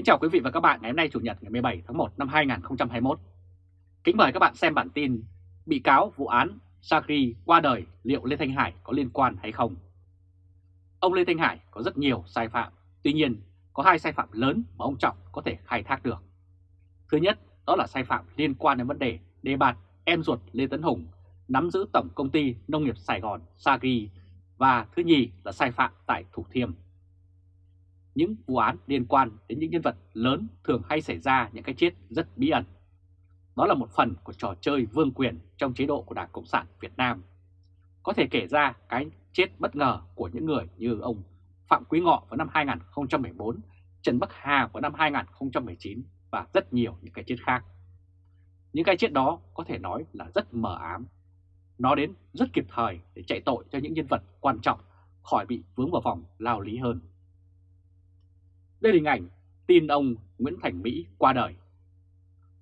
Kính chào quý vị và các bạn ngày hôm nay Chủ nhật ngày 17 tháng 1 năm 2021. Kính mời các bạn xem bản tin Bị cáo vụ án Sakri qua đời liệu Lê Thanh Hải có liên quan hay không? Ông Lê Thanh Hải có rất nhiều sai phạm, tuy nhiên có hai sai phạm lớn mà ông Trọng có thể khai thác được. Thứ nhất đó là sai phạm liên quan đến vấn đề đề bạt em ruột Lê Tấn Hùng nắm giữ Tổng Công ty Nông nghiệp Sài Gòn Sagri và thứ nhì là sai phạm tại Thủ Thiêm. Những vụ án liên quan đến những nhân vật lớn thường hay xảy ra những cái chết rất bí ẩn. Đó là một phần của trò chơi vương quyền trong chế độ của Đảng Cộng sản Việt Nam. Có thể kể ra cái chết bất ngờ của những người như ông Phạm Quý Ngọ vào năm 2014, Trần Bắc Hà vào năm 2019 và rất nhiều những cái chết khác. Những cái chết đó có thể nói là rất mờ ám. Nó đến rất kịp thời để chạy tội cho những nhân vật quan trọng khỏi bị vướng vào vòng lao lý hơn. Đây là hình ảnh tin ông Nguyễn Thành Mỹ qua đời.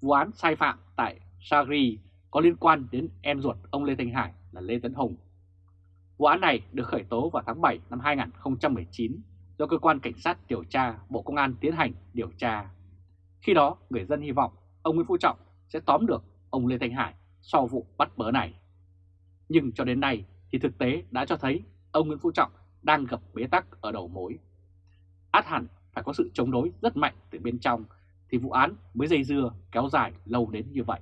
Vụ án sai phạm tại Sagri có liên quan đến em ruột ông Lê Thanh Hải là Lê Tấn Hùng. Vụ án này được khởi tố vào tháng 7 năm 2019 do Cơ quan Cảnh sát điều tra Bộ Công an tiến hành điều tra. Khi đó, người dân hy vọng ông Nguyễn Phú Trọng sẽ tóm được ông Lê Thanh Hải sau vụ bắt bớ này. Nhưng cho đến nay thì thực tế đã cho thấy ông Nguyễn Phú Trọng đang gặp bế tắc ở đầu mối. Át hẳn phải có sự chống đối rất mạnh từ bên trong thì vụ án mới dây dưa kéo dài lâu đến như vậy.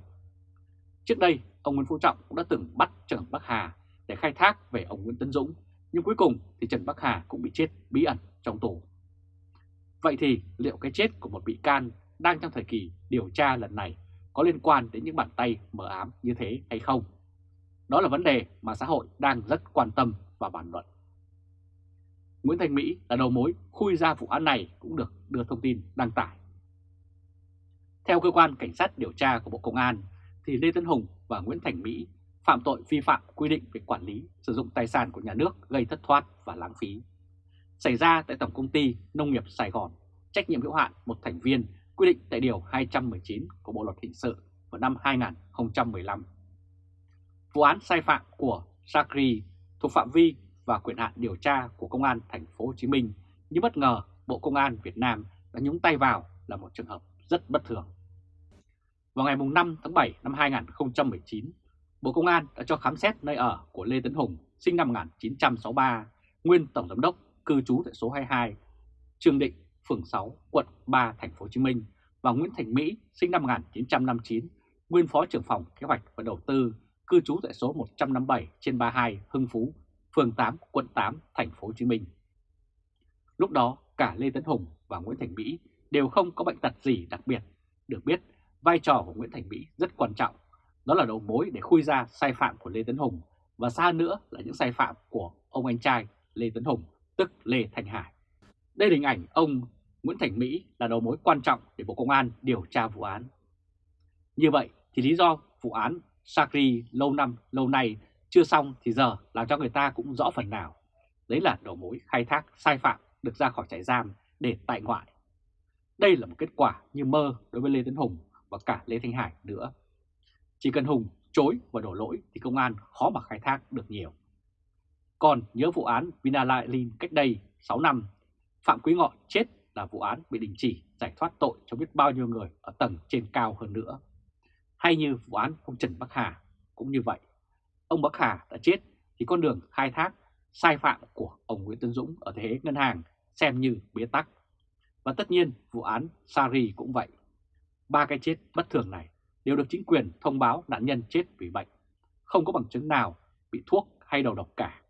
Trước đây, ông Nguyễn Phú Trọng cũng đã từng bắt Trần Bắc Hà để khai thác về ông Nguyễn Tấn Dũng, nhưng cuối cùng thì Trần Bắc Hà cũng bị chết bí ẩn trong tù. Vậy thì liệu cái chết của một bị can đang trong thời kỳ điều tra lần này có liên quan đến những bàn tay mờ ám như thế hay không? Đó là vấn đề mà xã hội đang rất quan tâm và bàn luận. Nguyễn Thành Mỹ là đầu mối khui ra vụ án này cũng được đưa thông tin đăng tải. Theo cơ quan cảnh sát điều tra của Bộ Công an, thì Lê Tấn Hùng và Nguyễn Thành Mỹ phạm tội vi phạm quy định về quản lý sử dụng tài sản của nhà nước gây thất thoát và lãng phí. Xảy ra tại Tổng Công ty Nông nghiệp Sài Gòn, trách nhiệm hữu hạn một thành viên quy định tại Điều 219 của Bộ Luật Hình sự vào năm 2015. Vụ án sai phạm của Sakri thuộc phạm vi và quyền hạn điều tra của Công an thành phố Hồ Chí Minh, nhưng bất ngờ Bộ Công an Việt Nam đã nhúng tay vào là một trường hợp rất bất thường. Vào ngày 5 tháng 7 năm 2019, Bộ Công an đã cho khám xét nơi ở của Lê Tấn Hùng, sinh năm 1963, nguyên Tổng Giám đốc, cư trú tại số 22, Trường Định, phường 6, quận 3, thành phố Hồ Chí Minh và Nguyễn Thành Mỹ, sinh năm 1959, nguyên Phó trưởng phòng Kế hoạch và Đầu tư, cư trú tại số 157 trên 32 Hưng Phú, phường 8, quận 8, thành phố Hồ Chí Minh. Lúc đó, cả Lê Tấn Hùng và Nguyễn Thành Mỹ đều không có bệnh tật gì đặc biệt. Được biết, vai trò của Nguyễn Thành Mỹ rất quan trọng, đó là đầu mối để khui ra sai phạm của Lê Tấn Hùng và xa nữa là những sai phạm của ông anh trai Lê Tấn Hùng, tức Lê Thành Hải. Đây là hình ảnh ông Nguyễn Thành Mỹ là đầu mối quan trọng để Bộ Công an điều tra vụ án. Như vậy thì lý do vụ án Sakri lâu năm lâu nay chưa xong thì giờ làm cho người ta cũng rõ phần nào. Đấy là đầu mối khai thác sai phạm được ra khỏi trại giam để tại ngoại. Đây là một kết quả như mơ đối với Lê Tấn Hùng và cả Lê Thanh Hải nữa. Chỉ cần Hùng chối và đổ lỗi thì công an khó mà khai thác được nhiều. Còn nhớ vụ án Vinalilin cách đây 6 năm, Phạm Quý Ngọ chết là vụ án bị đình chỉ giải thoát tội cho biết bao nhiêu người ở tầng trên cao hơn nữa. Hay như vụ án ông Trần Bắc Hà cũng như vậy ông Bắc Hà đã chết thì con đường khai thác sai phạm của ông Nguyễn Tân Dũng ở thế ngân hàng xem như bế tắc. Và tất nhiên vụ án Sari cũng vậy. Ba cái chết bất thường này đều được chính quyền thông báo nạn nhân chết vì bệnh. Không có bằng chứng nào bị thuốc hay đầu độc cả.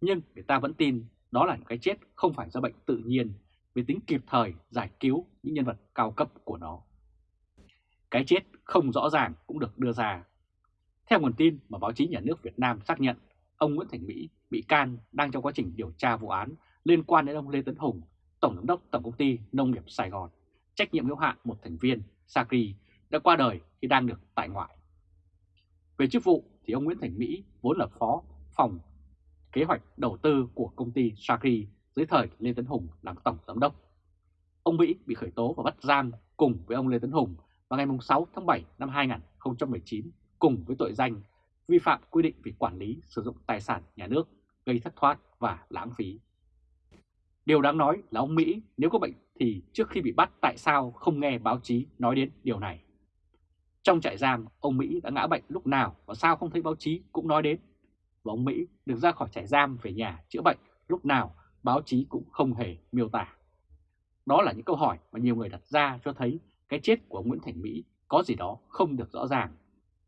Nhưng người ta vẫn tin đó là những cái chết không phải do bệnh tự nhiên vì tính kịp thời giải cứu những nhân vật cao cấp của nó. Cái chết không rõ ràng cũng được đưa ra theo nguồn tin mà báo chí nhà nước Việt Nam xác nhận, ông Nguyễn Thành Mỹ bị can đang trong quá trình điều tra vụ án liên quan đến ông Lê Tấn Hùng, Tổng giám đốc Tổng công ty Nông nghiệp Sài Gòn, trách nhiệm hữu hạn một thành viên Sacri đã qua đời khi đang được tại ngoại. Về chức vụ thì ông Nguyễn Thành Mỹ vốn là phó phòng kế hoạch đầu tư của công ty Sacri dưới thời Lê Tấn Hùng làm tổng giám đốc. Ông Mỹ bị khởi tố và bắt giam cùng với ông Lê Tấn Hùng vào ngày 6 tháng 7 năm 2019 cùng với tội danh vi phạm quy định về quản lý sử dụng tài sản nhà nước gây thất thoát và lãng phí. Điều đáng nói là ông Mỹ nếu có bệnh thì trước khi bị bắt tại sao không nghe báo chí nói đến điều này. Trong trại giam, ông Mỹ đã ngã bệnh lúc nào và sao không thấy báo chí cũng nói đến. Và ông Mỹ được ra khỏi trại giam về nhà chữa bệnh lúc nào báo chí cũng không hề miêu tả. Đó là những câu hỏi mà nhiều người đặt ra cho thấy cái chết của ông Nguyễn Thành Mỹ có gì đó không được rõ ràng.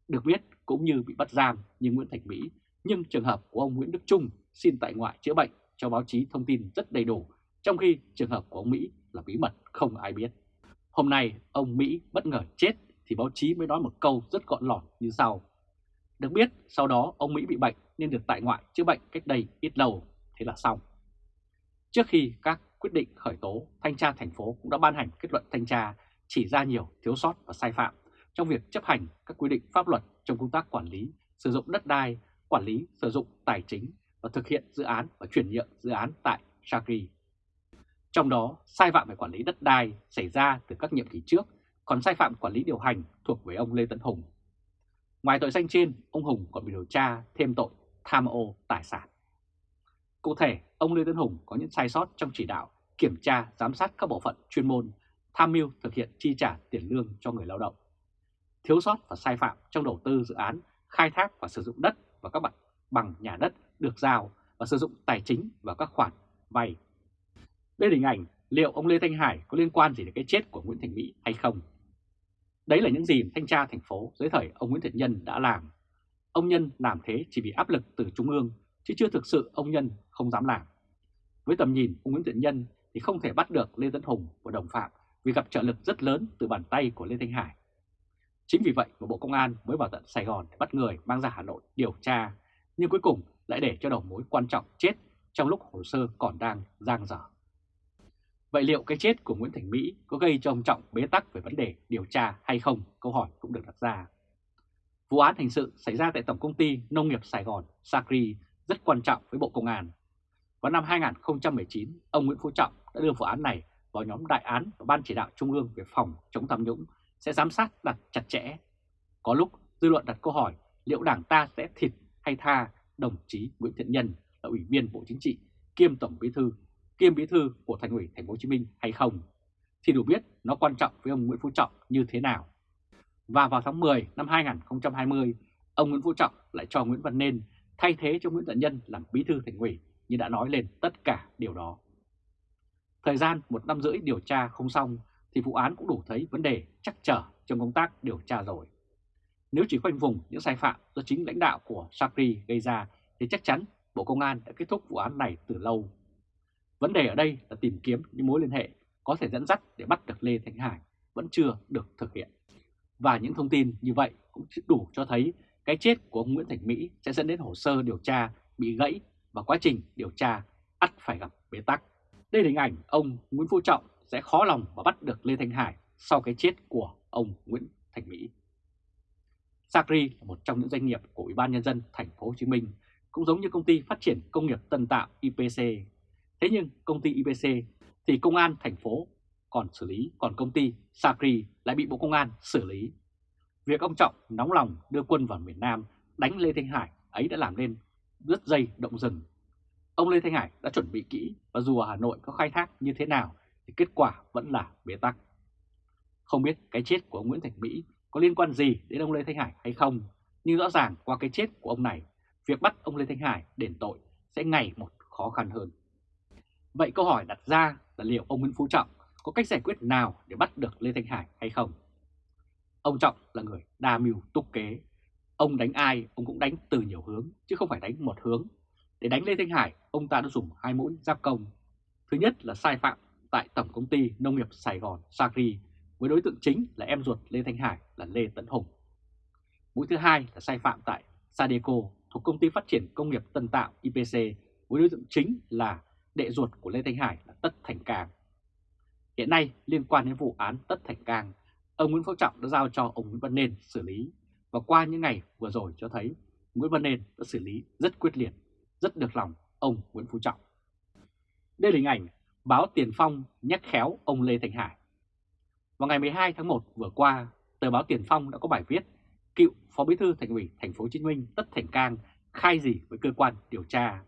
Được biết cũng như bị bắt giam như Nguyễn Thành Mỹ, nhưng trường hợp của ông Nguyễn Đức Trung xin tại ngoại chữa bệnh cho báo chí thông tin rất đầy đủ, trong khi trường hợp của ông Mỹ là bí mật không ai biết. Hôm nay ông Mỹ bất ngờ chết thì báo chí mới nói một câu rất gọn lọt như sau. Được biết sau đó ông Mỹ bị bệnh nên được tại ngoại chữa bệnh cách đây ít lâu, thế là xong. Trước khi các quyết định khởi tố, thanh tra thành phố cũng đã ban hành kết luận thanh tra chỉ ra nhiều thiếu sót và sai phạm trong việc chấp hành các quy định pháp luật trong công tác quản lý, sử dụng đất đai, quản lý, sử dụng tài chính và thực hiện dự án và chuyển nhượng dự án tại Shakri. Trong đó, sai phạm về quản lý đất đai xảy ra từ các nhiệm kỳ trước, còn sai phạm quản lý điều hành thuộc về ông Lê Tấn Hùng. Ngoài tội danh trên, ông Hùng còn bị điều tra thêm tội tham ô tài sản. Cụ thể, ông Lê Tấn Hùng có những sai sót trong chỉ đạo, kiểm tra, giám sát các bộ phận chuyên môn, tham mưu thực hiện chi trả tiền lương cho người lao động. Thiếu sót và sai phạm trong đầu tư dự án, khai thác và sử dụng đất và các mặt bằng nhà đất được giao và sử dụng tài chính và các khoản vay. Đây là hình ảnh liệu ông Lê Thanh Hải có liên quan gì đến cái chết của Nguyễn Thành Mỹ hay không? Đấy là những gì thanh tra thành phố dưới thời ông Nguyễn Thiện Nhân đã làm. Ông Nhân làm thế chỉ vì áp lực từ Trung ương, chứ chưa thực sự ông Nhân không dám làm. Với tầm nhìn ông Nguyễn Thiện Nhân thì không thể bắt được Lê Tấn Hùng và đồng phạm vì gặp trợ lực rất lớn từ bàn tay của Lê Thanh Hải. Chính vì vậy mà Bộ Công an mới vào tận Sài Gòn để bắt người mang ra Hà Nội điều tra, nhưng cuối cùng lại để cho đầu mối quan trọng chết trong lúc hồ sơ còn đang giang dở. Vậy liệu cái chết của Nguyễn Thành Mỹ có gây cho ông Trọng bế tắc về vấn đề điều tra hay không? Câu hỏi cũng được đặt ra. Vụ án hình sự xảy ra tại Tổng Công ty Nông nghiệp Sài Gòn, Sacri, rất quan trọng với Bộ Công an. Vào năm 2019, ông Nguyễn Phú Trọng đã đưa vụ án này vào nhóm đại án và Ban chỉ đạo Trung ương về phòng chống tham nhũng sẽ giám sát đặt chặt chẽ. Có lúc dư luận đặt câu hỏi liệu đảng ta sẽ thịt hay tha đồng chí Nguyễn Thiện Nhân là Ủy viên Bộ Chính trị kiêm Tổng Bí thư kiêm bí thư của Thành ủy Thành phố Hồ Chí Minh hay không thì đủ biết nó quan trọng với ông Nguyễn Phú Trọng như thế nào. Và vào tháng 10 năm 2020, ông Nguyễn Phú Trọng lại cho Nguyễn Văn Nên thay thế cho Nguyễn Thiện Nhân làm bí thư Thành ủy như đã nói lên tất cả điều đó. Thời gian một năm rưỡi điều tra không xong thì vụ án cũng đủ thấy vấn đề chắc trở trong công tác điều tra rồi. Nếu chỉ khoanh vùng những sai phạm do chính lãnh đạo của Sakri gây ra, thì chắc chắn Bộ Công an đã kết thúc vụ án này từ lâu. Vấn đề ở đây là tìm kiếm những mối liên hệ có thể dẫn dắt để bắt được Lê Thanh Hải vẫn chưa được thực hiện. Và những thông tin như vậy cũng đủ cho thấy cái chết của ông Nguyễn Thành Mỹ sẽ dẫn đến hồ sơ điều tra bị gãy và quá trình điều tra ắt phải gặp bế tắc. Đây là hình ảnh ông Nguyễn Phú Trọng sẽ khó lòng mà bắt được Lê Thanh Hải sau cái chết của ông Nguyễn Thành Mỹ. Sacri là một trong những doanh nghiệp của Ủy ban nhân dân thành phố Hồ Chí Minh, cũng giống như công ty phát triển công nghiệp Tân Tạo IPC. Thế nhưng công ty IPC thì công an thành phố còn xử lý, còn công ty Sacri lại bị Bộ Công an xử lý. Việc ông Trọng nóng lòng đưa quân vào miền Nam đánh Lê Thanh Hải ấy đã làm nên rất dây động rừng. Ông Lê Thanh Hải đã chuẩn bị kỹ và dù ở Hà Nội có khai thác như thế nào thì kết quả vẫn là bế tắc. Không biết cái chết của ông Nguyễn Thành Mỹ có liên quan gì đến ông Lê Thanh Hải hay không, nhưng rõ ràng qua cái chết của ông này, việc bắt ông Lê Thanh Hải đền tội sẽ ngày một khó khăn hơn. Vậy câu hỏi đặt ra là liệu ông Nguyễn Phú Trọng có cách giải quyết nào để bắt được Lê Thanh Hải hay không? Ông Trọng là người đa mưu túc kế. Ông đánh ai, ông cũng đánh từ nhiều hướng, chứ không phải đánh một hướng. Để đánh Lê Thanh Hải, ông ta đã dùng hai mũi giáp công. Thứ nhất là sai phạm tại Tổng Công ty Nông nghiệp Sài Gòn Sacri với đối tượng chính là em ruột Lê Thanh Hải là Lê Tấn Hùng. Mũi thứ hai là sai phạm tại Sadeco thuộc Công ty Phát triển Công nghiệp Tân Tạo IPC với đối tượng chính là đệ ruột của Lê Thanh Hải là Tất Thành Càng. Hiện nay liên quan đến vụ án Tất Thành Càng ông Nguyễn Phú Trọng đã giao cho ông Nguyễn Văn Nên xử lý và qua những ngày vừa rồi cho thấy Nguyễn Văn Nên đã xử lý rất quyết liệt, rất được lòng ông Nguyễn Phú Trọng. Đây là hình ảnh báo Tiền Phong nhắc khéo ông Lê Thành Hải. Vào ngày 12 tháng 1 vừa qua, tờ báo Tiền Phong đã có bài viết cựu Phó Bí thư Thành ủy Thành phố Hồ Chí Minh Tất Thành Cang khai gì với cơ quan điều tra,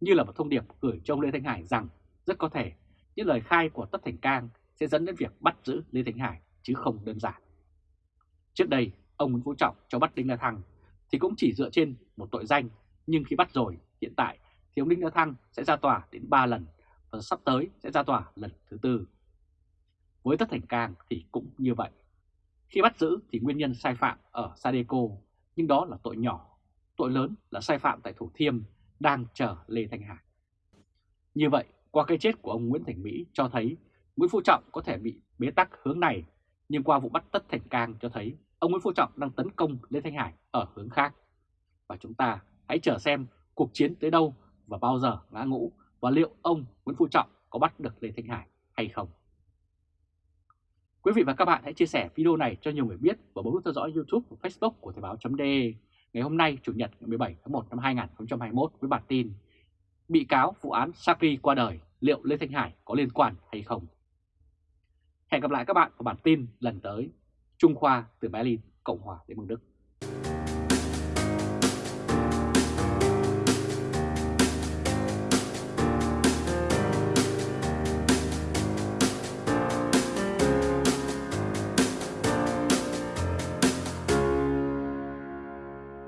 như là một thông điệp gửi cho ông Lê Thanh Hải rằng rất có thể những lời khai của Tất Thành Cang sẽ dẫn đến việc bắt giữ Lê Thanh Hải chứ không đơn giản. Trước đây, ông Nguyễn Phú Trọng cho bắt Đinh La Thăng thì cũng chỉ dựa trên một tội danh, nhưng khi bắt rồi, hiện tại thì ông Đinh La Thăng sẽ ra tòa đến 3 lần và sắp tới sẽ ra tòa lần thứ tư. Với Tất Thành Cang thì cũng như vậy. Khi bắt giữ thì nguyên nhân sai phạm ở Sadeco, nhưng đó là tội nhỏ. Tội lớn là sai phạm tại Thủ Thiêm đang chờ Lê Thanh Hải. Như vậy, qua cái chết của ông Nguyễn Thành Mỹ cho thấy Nguyễn Phú Trọng có thể bị bế tắc hướng này, nhưng qua vụ bắt Tất Thành Cang cho thấy ông Nguyễn Phú Trọng đang tấn công Lê Thanh Hải ở hướng khác. Và chúng ta hãy chờ xem cuộc chiến tới đâu và bao giờ ngã ngũ và liệu ông Nguyễn Phú Trọng có bắt được Lê Thanh Hải hay không. Quý vị và các bạn hãy chia sẻ video này cho nhiều người biết và bấm nút theo dõi YouTube và Facebook của Thời báo.de ngày hôm nay Chủ nhật ngày 17 tháng 1 năm 2021 với bản tin Bị cáo vụ án Sakri qua đời, liệu Lê Thanh Hải có liên quan hay không? Hẹn gặp lại các bạn vào bản tin lần tới. Trung Khoa từ Berlin, Cộng hòa Liên bang Đức.